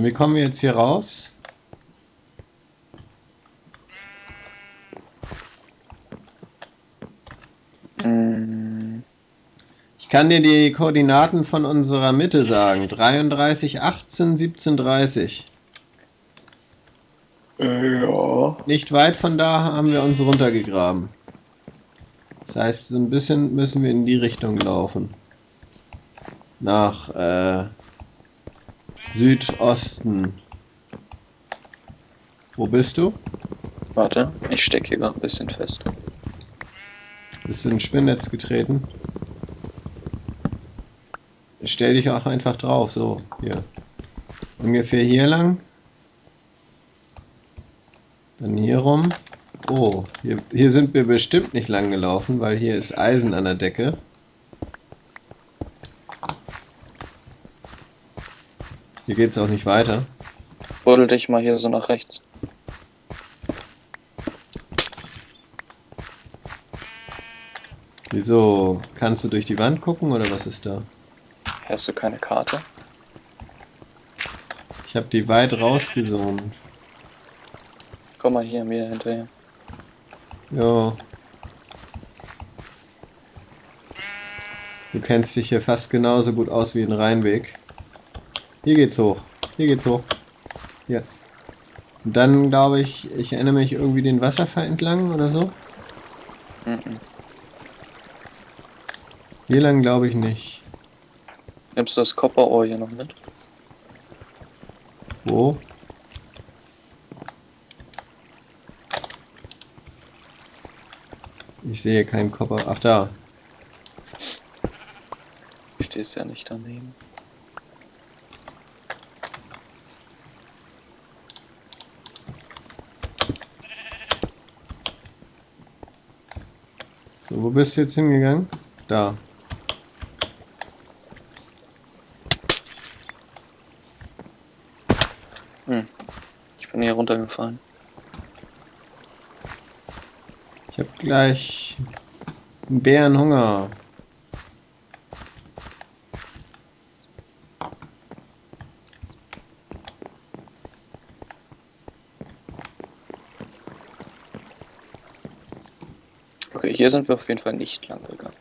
Und wie kommen wir jetzt hier raus? Ich kann dir die Koordinaten von unserer Mitte sagen. 33, 18, 17, 30. äh, ja. Nicht weit von da haben wir uns runtergegraben. Das heißt, so ein bisschen müssen wir in die Richtung laufen. Nach äh, Südosten. Wo bist du? Warte, ich stecke hier gerade ein bisschen fest. Bist du in ein Spinnnetz getreten? Stell dich auch einfach drauf, so, hier. Ungefähr hier lang. Dann hier rum. Oh, hier, hier sind wir bestimmt nicht lang gelaufen, weil hier ist Eisen an der Decke. Hier geht's auch nicht weiter. Buddel dich mal hier so nach rechts. Wieso? Kannst du durch die Wand gucken oder was ist da? Hast du keine Karte? Ich habe die weit rausgezoomt. Komm mal hier mir hinterher. Ja. Du kennst dich hier fast genauso gut aus wie ein Rheinweg. Hier geht's hoch. Hier geht's hoch. Hier. Und dann glaube ich, ich erinnere mich irgendwie den Wasserfall entlang oder so. Mhm. Hier lang glaube ich nicht. Nimmst du das Kopperohr hier noch mit? Wo? Ich sehe keinen Kopper. Ach da. Du stehst ja nicht daneben. So, wo bist du jetzt hingegangen? Da. Ich bin hier runtergefallen. Ich habe gleich einen Bärenhunger. Okay, hier sind wir auf jeden Fall nicht lang gegangen.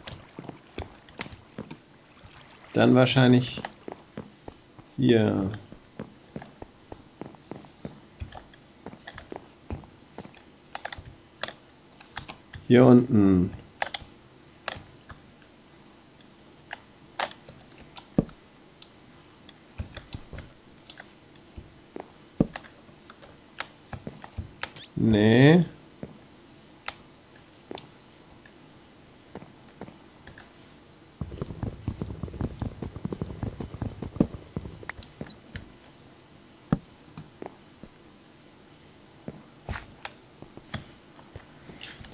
Dann wahrscheinlich hier. Hier unten.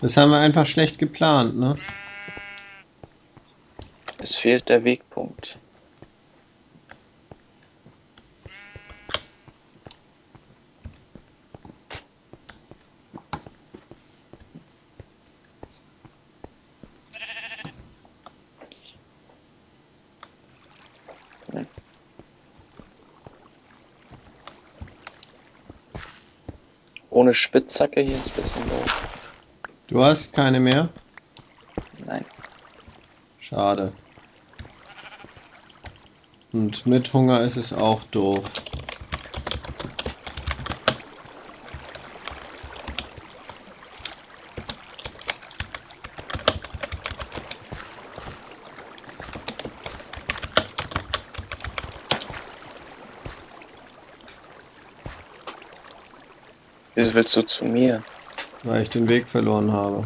Das haben wir einfach schlecht geplant, ne? Es fehlt der Wegpunkt. Ohne Spitzhacke hier ist ein bisschen doof. Du hast keine mehr? Nein. Schade. Und mit Hunger ist es auch doof. Wieso willst du zu mir? Weil ich den Weg verloren habe.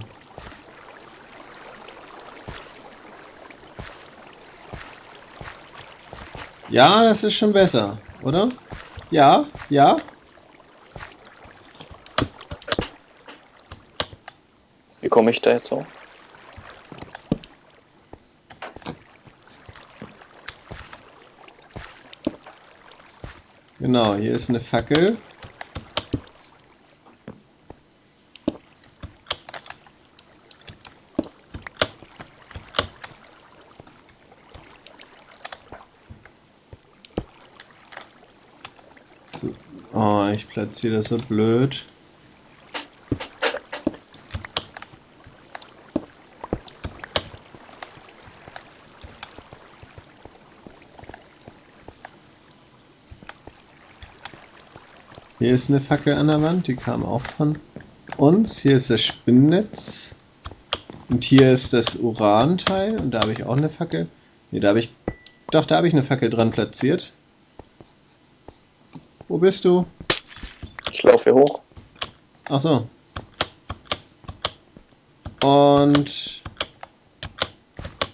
Ja, das ist schon besser, oder? Ja, ja. Wie komme ich da jetzt so? Genau, hier ist eine Fackel. Oh, ich platziere das so blöd. Hier ist eine Fackel an der Wand, die kam auch von uns. Hier ist das Spinnnetz. Und hier ist das Uranteil. Und da habe ich auch eine Fackel. Ne, da habe ich... Doch, da habe ich eine Fackel dran platziert. Wo bist du? Ich laufe hier hoch. Ach so. Und...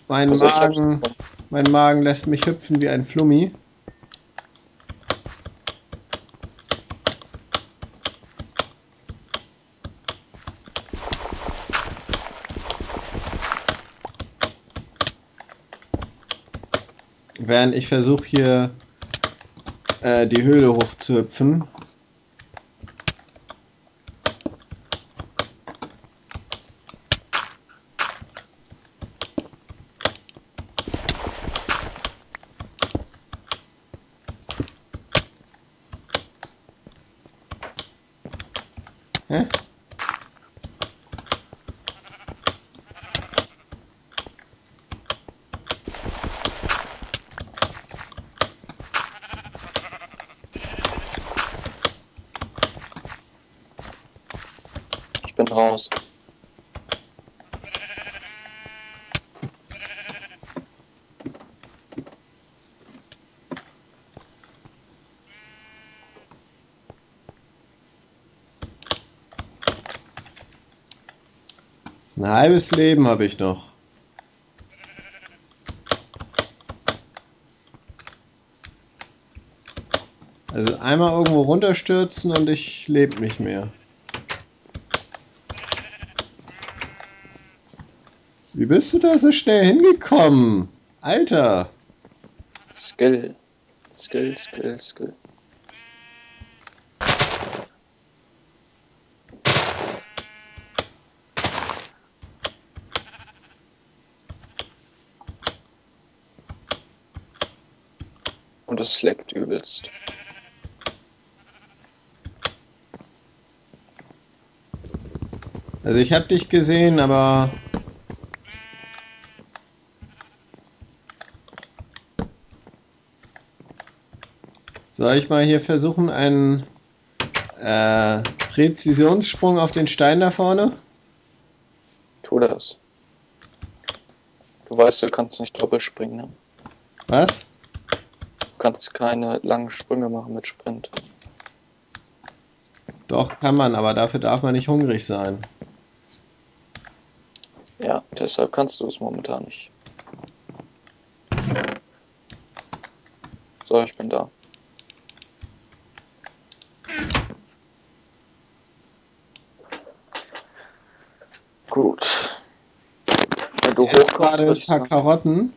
Mein Also Magen... Mein Magen lässt mich hüpfen wie ein Flummi. Während ich versuche hier äh, die Höhle hochzuhüpfen. Hä? Ich bin raus. Ein halbes Leben habe ich noch. Also einmal irgendwo runterstürzen und ich lebe nicht mehr. Wie bist du da so schnell hingekommen? Alter! Skill. Skill, Skill, Skill. Und es leckt übelst. Also ich habe dich gesehen, aber... Soll ich mal hier versuchen, einen äh, Präzisionssprung auf den Stein da vorne? Tu das. Du weißt, du kannst nicht doppelt springen, ne? Was? Du kannst keine langen Sprünge machen mit Sprint. Doch, kann man, aber dafür darf man nicht hungrig sein. Ja, deshalb kannst du es momentan nicht. So, ich bin da. Gut. Wenn du Jetzt hochkommst, gerade ein paar Karotten.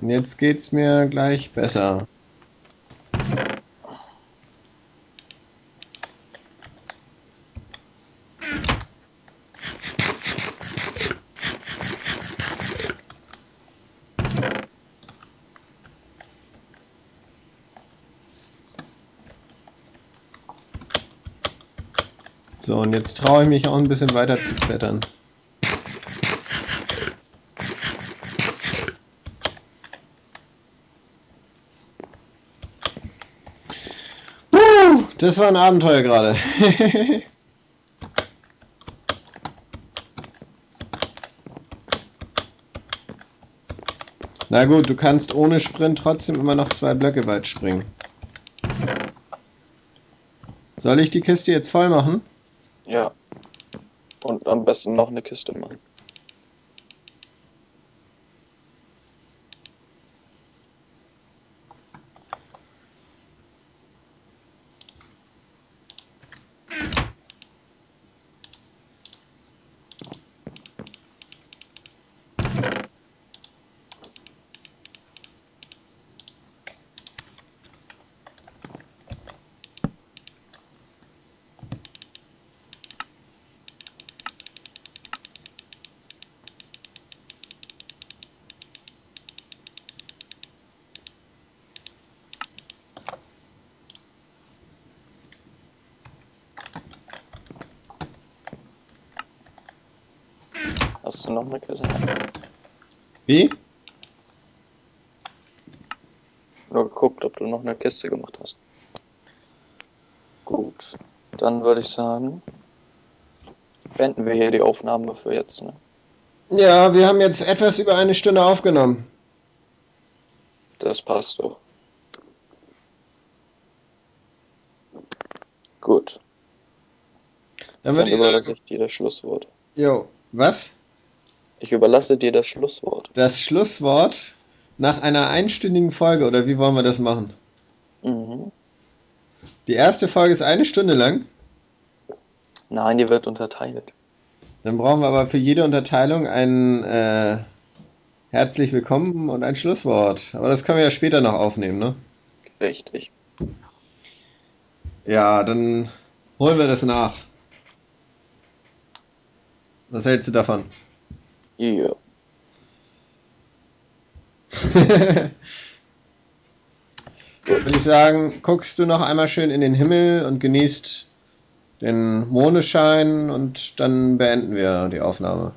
Und jetzt geht's mir gleich besser. So, und jetzt traue ich mich auch ein bisschen weiter zu klettern. Das war ein Abenteuer gerade. Na gut, du kannst ohne Sprint trotzdem immer noch zwei Blöcke weit springen. Soll ich die Kiste jetzt voll machen? Ja. Und am besten noch eine Kiste machen. Hast du noch eine Kiste? Wie? Nur geguckt, ob du noch eine Kiste gemacht hast. Gut. Dann würde ich sagen, beenden wir hier die Aufnahme für jetzt. Ne? Ja, wir haben jetzt etwas über eine Stunde aufgenommen. Das passt doch. Gut. Dann Dann würde ich überlasse sagen, ich dir das Schlusswort. jo, was? Ich überlasse dir das Schlusswort. Das Schlusswort nach einer einstündigen Folge, oder wie wollen wir das machen? Mhm. Die erste Folge ist eine Stunde lang. Nein, die wird unterteilt. Dann brauchen wir aber für jede Unterteilung ein äh, herzlich willkommen und ein Schlusswort. Aber das können wir ja später noch aufnehmen, ne? Richtig. Ja, dann holen wir das nach. Was hältst du davon? Ja. Würde ich sagen, guckst du noch einmal schön in den Himmel und genießt den Mondenschein und dann beenden wir die Aufnahme.